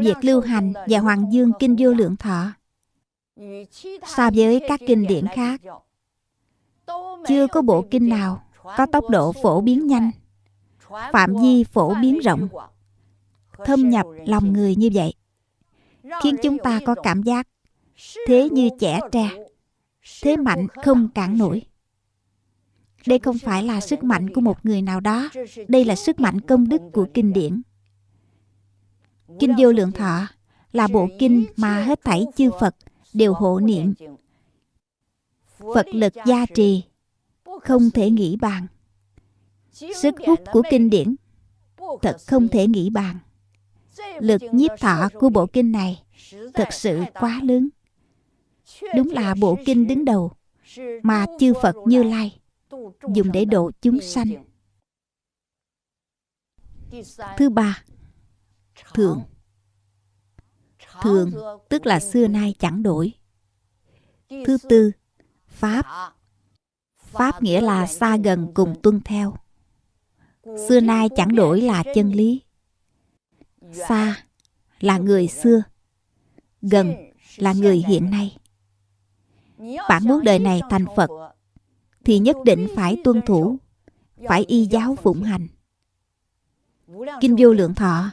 việc lưu hành và hoàng dương kinh vô lượng thọ. So với các kinh điển khác, chưa có bộ kinh nào có tốc độ phổ biến nhanh, phạm vi phổ biến rộng, thâm nhập lòng người như vậy, khiến chúng ta có cảm giác thế như trẻ tre, thế mạnh không cản nổi. Đây không phải là sức mạnh của một người nào đó, đây là sức mạnh công đức của kinh điển kinh vô lượng thọ là bộ kinh mà hết thảy chư phật đều hộ niệm. Phật lực gia trì, không thể nghĩ bàn. Sức hút của kinh điển, thật không thể nghĩ bàn. Lực nhiếp thọ của bộ kinh này thật sự quá lớn. Đúng là bộ kinh đứng đầu mà chư phật như lai dùng để độ chúng sanh. Thứ ba thường. Thường, tức là xưa nay chẳng đổi. Thứ tư, pháp. Pháp nghĩa là xa gần cùng tuân theo. Xưa nay chẳng đổi là chân lý. Xa là người xưa. Gần là người hiện nay. Bạn muốn đời này thành phật, thì nhất định phải tuân thủ, phải y giáo phụng hành. Kinh vô lượng thọ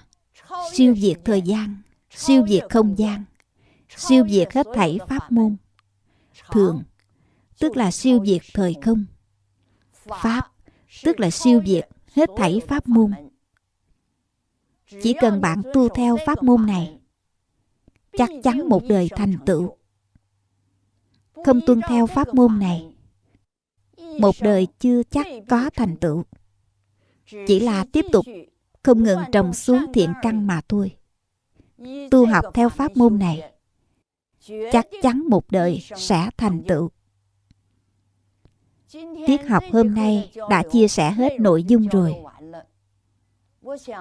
siêu việt thời gian, siêu việt không gian, siêu việt hết thảy pháp môn. Thường, tức là siêu việt thời không. Pháp, tức là siêu việt hết thảy pháp môn. Chỉ cần bạn tu theo pháp môn này, chắc chắn một đời thành tựu. Không tuân theo pháp môn này, một đời chưa chắc có thành tựu. Chỉ là tiếp tục không ngừng trồng xuống thiện căn mà thôi. Tu học theo pháp môn này, chắc chắn một đời sẽ thành tựu. Tiết học hôm nay đã chia sẻ hết nội dung rồi.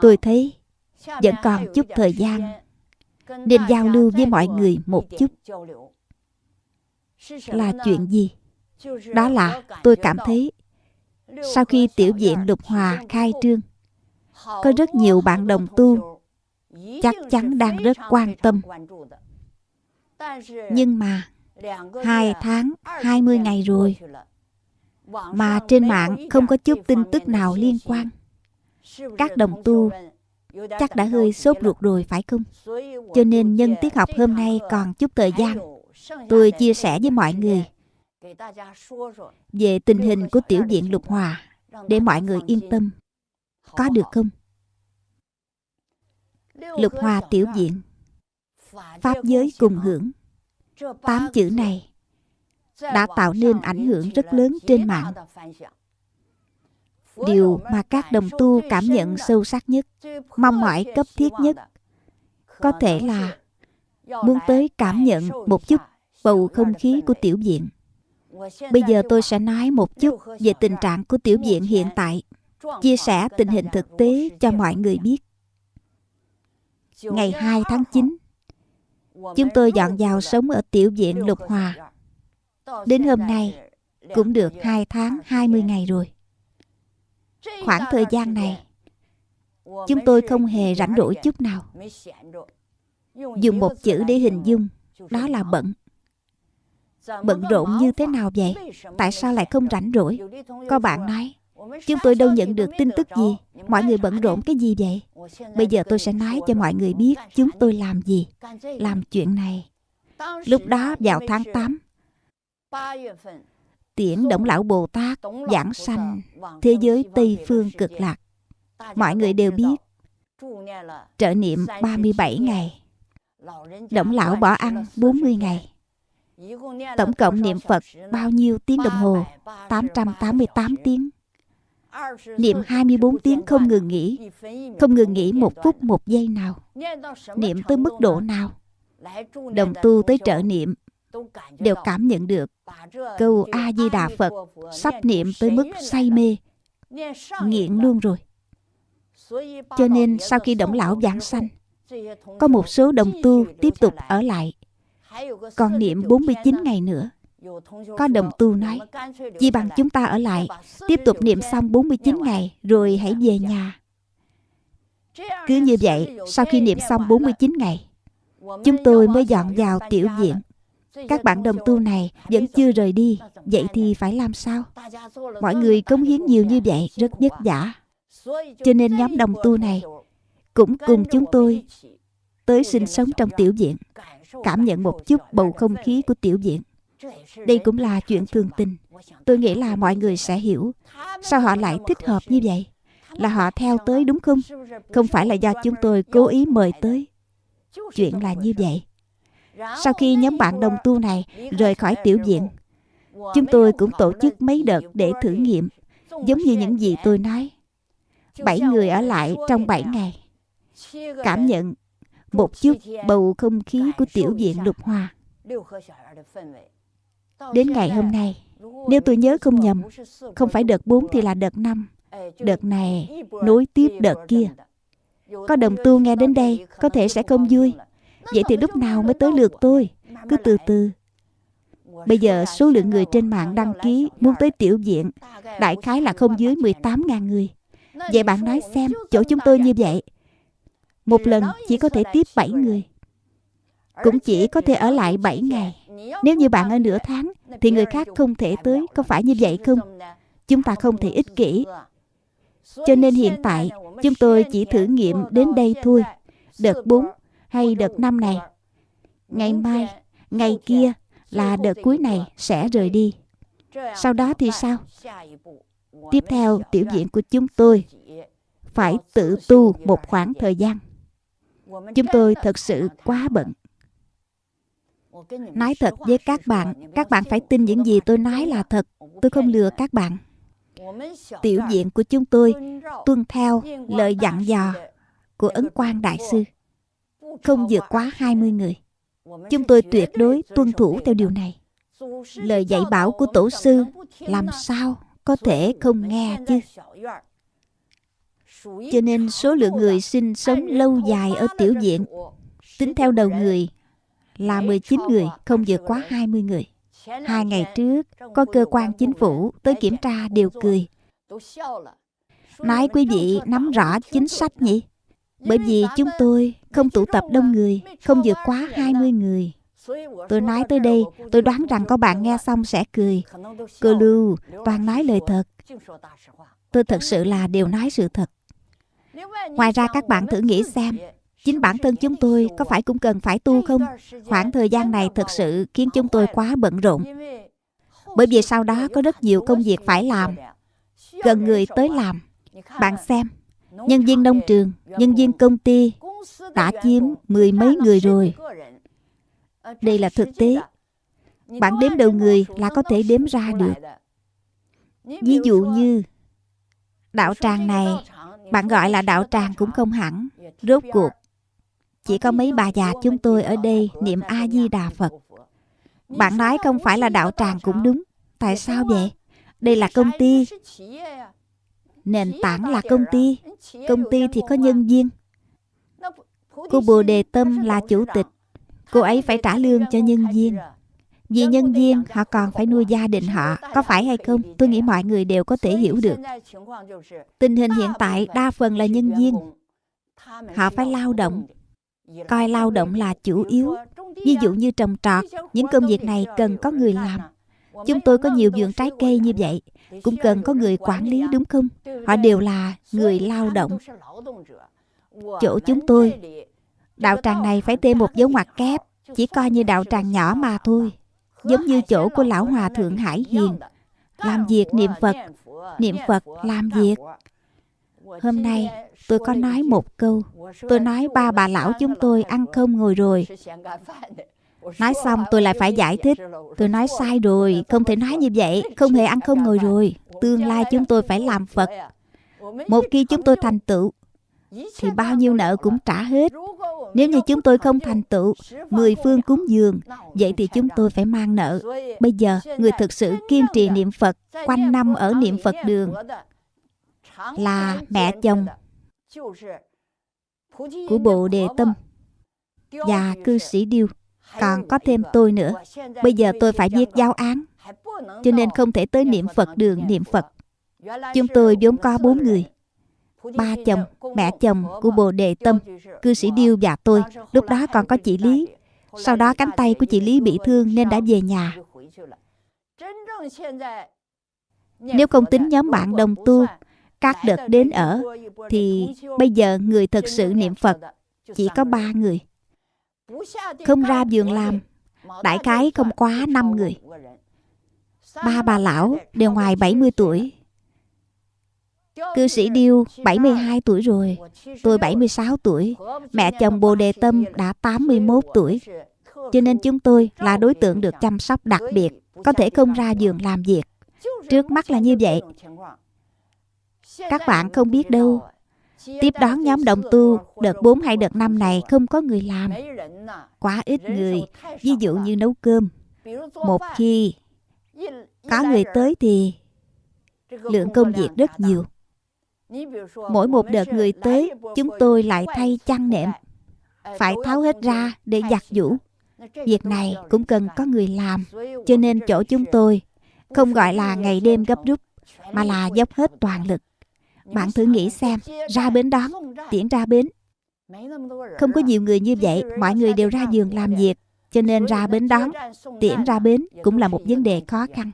Tôi thấy vẫn còn chút thời gian, nên giao lưu với mọi người một chút. Là chuyện gì? Đó là tôi cảm thấy sau khi tiểu viện lục hòa khai trương có rất nhiều bạn đồng tu. Chắc chắn đang rất quan tâm. Nhưng mà hai tháng, hai mươi ngày rồi mà trên mạng không có chút tin tức nào liên quan. Các đồng tu chắc đã hơi sốt ruột rồi, phải không? Cho nên nhân tiết học hôm nay còn chút thời gian, tôi chia sẻ với mọi người về tình hình của tiểu viện lục hòa để mọi người yên tâm có được không? Lục hòa tiểu diện, pháp giới cùng hưởng. Tám chữ này đã tạo nên ảnh hưởng rất lớn trên mạng. Điều mà các đồng tu cảm nhận sâu sắc nhất, mong mỏi cấp thiết nhất, có thể là muốn tới cảm nhận một chút bầu không khí của tiểu viện bây giờ tôi sẽ nói một chút về tình trạng của tiểu viện hiện tại chia sẻ tình hình thực tế cho mọi người biết. Ngày 2 tháng 9 Chúng tôi dọn vào sống ở tiểu viện Lục Hòa. Đến hôm nay, Cũng được 2 tháng 20 ngày rồi. Khoảng thời gian này, Chúng tôi không hề rảnh rỗi chút nào. Dùng một chữ để hình dung, Đó là bận. Bận rộn như thế nào vậy? Tại sao lại không rảnh rỗi? Có bạn nói. Chúng tôi đâu nhận được tin tức gì? Mọi người bận rộn cái gì vậy? Bây giờ tôi sẽ nói cho mọi người biết Chúng tôi làm gì, Làm chuyện này. Lúc đó vào tháng 8 Tiễn Động Lão Bồ Tát Giảng sanh Thế giới Tây Phương cực lạc. Mọi người đều biết, Trợ niệm 37 ngày. Động Lão bỏ ăn 40 ngày. Tổng cộng niệm Phật bao nhiêu tiếng đồng hồ? 888 tiếng. Niệm 24 tiếng không ngừng nghỉ. Không ngừng nghỉ một phút một giây nào. Niệm tới mức độ nào? Đồng tu tới trợ niệm. Đều cảm nhận được. Câu A-di-đà Phật Sắp niệm tới mức say mê. Nghiện luôn rồi. Cho nên sau khi động lão giảng sanh Có một số đồng tu tiếp tục ở lại. Còn niệm 49 ngày nữa có đồng tu nói chỉ bằng chúng ta ở lại, Tiếp tục niệm xong 49 ngày, Rồi hãy về nhà. Cứ như vậy, Sau khi niệm xong 49 ngày, Chúng tôi mới dọn vào tiểu viện. Các bạn đồng tu này Vẫn chưa rời đi, Vậy thì phải làm sao? Mọi người cống hiến nhiều như vậy Rất vất vả. Cho nên nhóm đồng tu này Cũng cùng chúng tôi Tới sinh sống trong tiểu viện, Cảm nhận một chút bầu không khí của tiểu viện đây cũng là chuyện thường tình. Tôi nghĩ là mọi người sẽ hiểu. Sao họ lại thích hợp như vậy? Là họ theo tới đúng không? Không phải là do chúng tôi cố ý mời tới. Chuyện là như vậy. Sau khi nhóm bạn đồng tu này Rời khỏi tiểu viện, Chúng tôi cũng tổ chức mấy đợt để thử nghiệm, Giống như những gì tôi nói. Bảy người ở lại trong bảy ngày. Cảm nhận một chút bầu không khí của tiểu viện lục hòa. Đến ngày hôm nay, Nếu tôi nhớ không nhầm, Không phải đợt 4 thì là đợt 5 Đợt này, nối tiếp đợt kia. Có đồng tu nghe đến đây, Có thể sẽ không vui. Vậy thì lúc nào mới tới lượt tôi? Cứ từ từ. Bây giờ số lượng người trên mạng đăng ký Muốn tới tiểu diện Đại khái là không dưới 18.000 người. Vậy bạn nói xem, Chỗ chúng tôi như vậy, Một lần chỉ có thể tiếp 7 người. Cũng chỉ có thể ở lại 7 ngày. Nếu như bạn ở nửa tháng, Thì người khác không thể tới, Có phải như vậy không? Chúng ta không thể ích kỷ. Cho nên hiện tại, Chúng tôi chỉ thử nghiệm đến đây thôi. Đợt 4 hay đợt 5 này? Ngày mai, Ngày kia là đợt cuối này sẽ rời đi. Sau đó thì sao? Tiếp theo, tiểu diện của chúng tôi Phải tự tu một khoảng thời gian. Chúng tôi thật sự quá bận. Nói thật với các bạn Các bạn phải tin những gì tôi nói là thật. Tôi không lừa các bạn. Tiểu diện của chúng tôi Tuân theo lời dặn dò Của Ấn Quang Đại Sư. Không vượt quá 20 người. Chúng tôi tuyệt đối tuân thủ theo điều này. Lời dạy bảo của Tổ sư Làm sao có thể không nghe chứ? Cho nên số lượng người sinh sống lâu dài ở tiểu diện Tính theo đầu người là 19 người, không vượt quá 20 người. Hai ngày trước, có cơ quan chính phủ tới kiểm tra đều cười. Nói quý vị nắm rõ chính sách nhỉ? Bởi vì chúng tôi không tụ tập đông người, không vượt quá 20 người. Tôi nói tới đây, tôi đoán rằng có bạn nghe xong sẽ cười. Cô Lưu, toàn nói lời thật. Tôi thật sự là đều nói sự thật. Ngoài ra các bạn thử nghĩ xem, Chính bản thân chúng tôi có phải cũng cần phải tu không? Khoảng thời gian này thực sự khiến chúng tôi quá bận rộn. Bởi vì sau đó có rất nhiều công việc phải làm. cần người tới làm. Bạn xem, nhân viên nông trường, nhân viên công ty đã chiếm mười mấy người rồi. Đây là thực tế. Bạn đếm đầu người là có thể đếm ra được. Ví dụ như đạo tràng này, bạn gọi là đạo tràng cũng không hẳn. Rốt cuộc, chỉ có mấy bà già chúng tôi ở đây niệm A-di-đà Phật. Bạn nói không phải là đạo tràng cũng đúng. Tại sao vậy? Đây là công ty. Nền tảng là công ty. Công ty thì có nhân viên. Cô Bồ Đề Tâm là chủ tịch Cô ấy phải trả lương cho nhân viên Vì nhân viên, họ còn phải nuôi gia đình họ Có phải hay không? Tôi nghĩ mọi người đều có thể hiểu được Tình hình hiện tại đa phần là nhân viên Họ phải lao động Coi lao động là chủ yếu. Ví dụ như trồng trọt, Những công việc này cần có người làm. Chúng tôi có nhiều vườn trái cây như vậy. Cũng cần có người quản lý, đúng không? Họ đều là người lao động. Chỗ chúng tôi, Đạo tràng này phải thêm một dấu ngoặc kép. Chỉ coi như đạo tràng nhỏ mà thôi. Giống như chỗ của Lão Hòa Thượng Hải Hiền. Làm việc niệm Phật Niệm Phật, làm việc. Hôm nay, tôi có nói một câu. Tôi nói ba bà lão chúng tôi ăn không ngồi rồi. Nói xong, tôi lại phải giải thích. Tôi nói sai rồi, Không thể nói như vậy, Không hề ăn không ngồi rồi. Tương lai chúng tôi phải làm Phật. Một khi chúng tôi thành tựu, Thì bao nhiêu nợ cũng trả hết. Nếu như chúng tôi không thành tựu, Mười phương cúng dường, Vậy thì chúng tôi phải mang nợ. Bây giờ, người thực sự kiên trì niệm Phật, Quanh năm ở niệm Phật đường là mẹ chồng Của Bộ Đề Tâm Và cư sĩ Điêu. Còn có thêm tôi nữa. Bây giờ tôi phải viết giáo án Cho nên không thể tới niệm Phật đường niệm Phật. Chúng tôi vốn có bốn người Ba chồng, mẹ chồng của Bồ Đề Tâm Cư sĩ Điêu và tôi. Lúc đó còn có chị Lý. Sau đó cánh tay của chị Lý bị thương nên đã về nhà. Nếu không tính nhóm bạn đồng tu các đợt đến ở, Thì bây giờ người thật sự niệm Phật, Chỉ có ba người. Không ra giường làm, Đại khái không quá năm người. Ba bà lão đều ngoài 70 tuổi. Cư sĩ Điêu 72 tuổi rồi, Tôi 76 tuổi. Mẹ chồng Bồ Đề Tâm đã 81 tuổi. Cho nên chúng tôi là đối tượng được chăm sóc đặc biệt, Có thể không ra giường làm việc. Trước mắt là như vậy. Các bạn không biết đâu. Tiếp đón nhóm đồng tu, Đợt 4 hay đợt 5 này không có người làm. Quá ít người, Ví dụ như nấu cơm. Một khi có người tới thì Lượng công việc rất nhiều. Mỗi một đợt người tới, Chúng tôi lại thay chăn nệm, Phải tháo hết ra để giặt giũ. Việc này cũng cần có người làm, Cho nên chỗ chúng tôi Không gọi là ngày đêm gấp rút, Mà là dốc hết toàn lực bạn thử nghĩ xem, Ra bến đón, Tiễn ra bến. Không có nhiều người như vậy, Mọi người đều ra giường làm việc, Cho nên ra bến đón, Tiễn ra bến Cũng là một vấn đề khó khăn.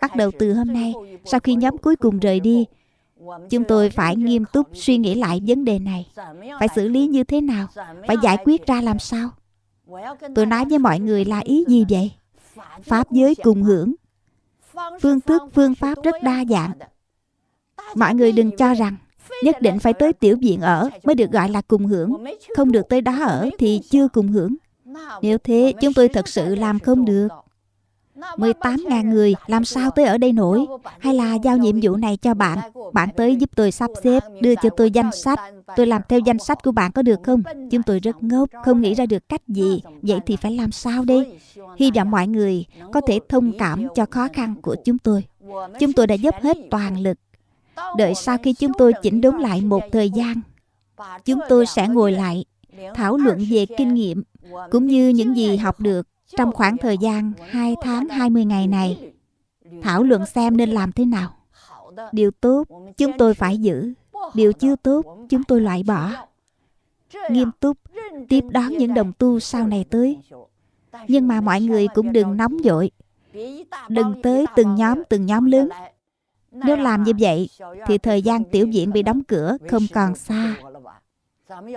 Bắt đầu từ hôm nay, Sau khi nhóm cuối cùng rời đi, Chúng tôi phải nghiêm túc suy nghĩ lại vấn đề này. Phải xử lý như thế nào? Phải giải quyết ra làm sao? Tôi nói với mọi người là ý gì vậy? Pháp giới cùng hưởng. Phương thức, phương pháp rất đa dạng. Mọi người đừng cho rằng Nhất định phải tới tiểu viện ở Mới được gọi là cùng hưởng. Không được tới đó ở thì chưa cùng hưởng. Nếu thế, chúng tôi thật sự làm không được. 18.000 người, làm sao tới ở đây nổi? Hay là giao nhiệm vụ này cho bạn? Bạn tới giúp tôi sắp xếp, Đưa cho tôi danh sách. Tôi làm theo danh sách của bạn có được không? Chúng tôi rất ngốc, Không nghĩ ra được cách gì. Vậy thì phải làm sao đây? Hy vọng mọi người có thể thông cảm cho khó khăn của chúng tôi. Chúng tôi đã dốc hết toàn lực Đợi sau khi chúng tôi chỉnh đốn lại một thời gian, Chúng tôi sẽ ngồi lại, Thảo luận về kinh nghiệm, Cũng như những gì học được Trong khoảng thời gian 2 tháng 20 ngày này. Thảo luận xem nên làm thế nào. Điều tốt chúng tôi phải giữ, Điều chưa tốt chúng tôi loại bỏ. Nghiêm túc Tiếp đón những đồng tu sau này tới. Nhưng mà mọi người cũng đừng nóng vội. Đừng tới từng nhóm từng nhóm lớn nếu làm như vậy Thì thời gian tiểu viện bị đóng cửa Không còn xa.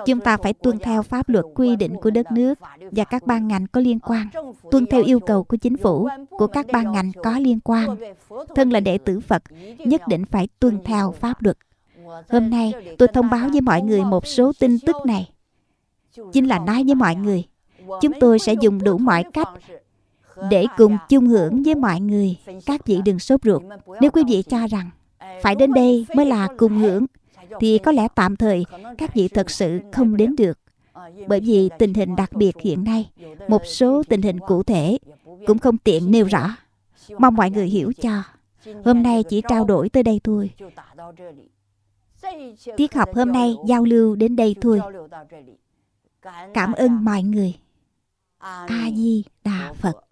Chúng ta phải tuân theo pháp luật quy định của đất nước Và các ban ngành có liên quan. Tuân theo yêu cầu của chính phủ Của các ban ngành có liên quan. Thân là đệ tử Phật Nhất định phải tuân theo pháp luật. Hôm nay tôi thông báo với mọi người một số tin tức này. Chính là nói với mọi người Chúng tôi sẽ dùng đủ mọi cách để cùng chung hưởng với mọi người các vị đừng sốt ruột. Nếu quý vị cho rằng phải đến đây mới là cùng hưởng thì có lẽ tạm thời các vị thật sự không đến được. Bởi vì tình hình đặc biệt hiện nay một số tình hình cụ thể cũng không tiện nêu rõ. Mong mọi người hiểu cho. Hôm nay chỉ trao đổi tới đây thôi. Tiết học hôm nay giao lưu đến đây thôi. Cảm ơn mọi người. A di đà phật